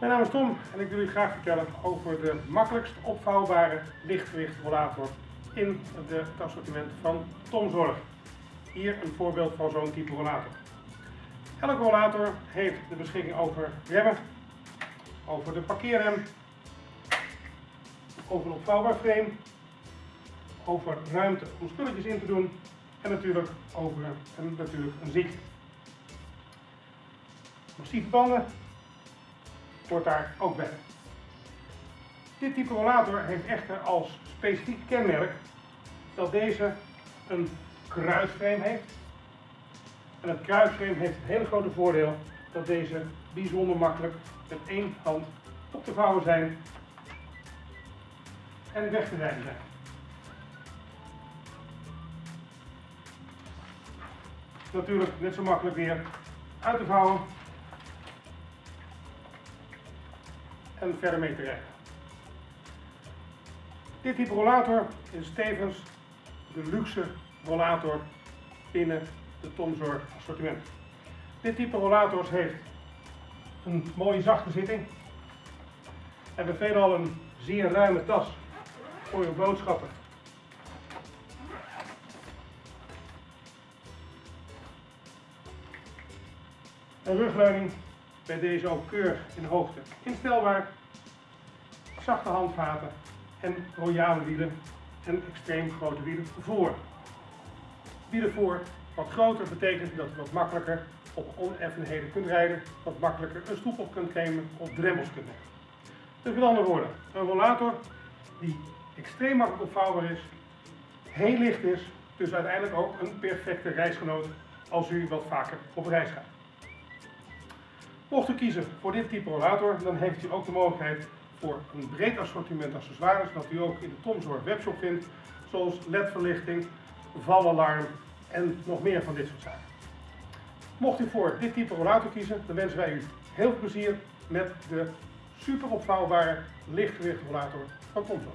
is Tom en ik wil u graag vertellen over de makkelijkst opvouwbare lichtgewicht rollator in het assortiment van Tom Zorg. Hier een voorbeeld van zo'n type rollator. Elke rollator heeft de beschikking over remmen, over de parkeerrem, over een opvouwbaar frame, over ruimte om spulletjes in te doen en natuurlijk over een, natuurlijk een zitje. Massieve banden hoort daar ook bij. Dit type rollator heeft echter als specifiek kenmerk dat deze een kruisframe heeft. En het kruisframe heeft het hele grote voordeel dat deze bijzonder makkelijk met één hand op te vouwen zijn en weg te rijden zijn. Natuurlijk net zo makkelijk weer uit te vouwen en verder mee te rijden. Dit type rollator is tevens de luxe rollator binnen de Tomzorg assortiment. Dit type rollators heeft een mooie zachte zitting. Hebben veelal een zeer ruime tas voor je boodschappen. Een rugleuning bij deze ook keurig in hoogte instelbaar. Zachte handvaten en royale wielen en extreem grote wielen voor. Wielen voor wat groter betekent dat je wat makkelijker op oneffenheden kunt rijden, wat makkelijker een stoep op kunt nemen of drempels kunt nemen. Dus met andere woorden, een rollator die extreem makkelijk opvouwbaar is, heel licht is, dus uiteindelijk ook een perfecte reisgenoot als u wat vaker op reis gaat. Mocht u kiezen voor dit type rollator, dan heeft u ook de mogelijkheid voor een breed assortiment accessoires dat u ook in de Tomzorg webshop vindt, zoals ledverlichting, valalarm en nog meer van dit soort zaken. Mocht u voor dit type rollator kiezen, dan wensen wij u heel veel plezier met de super opvouwbare lichtgewicht rollator van Tomzorg.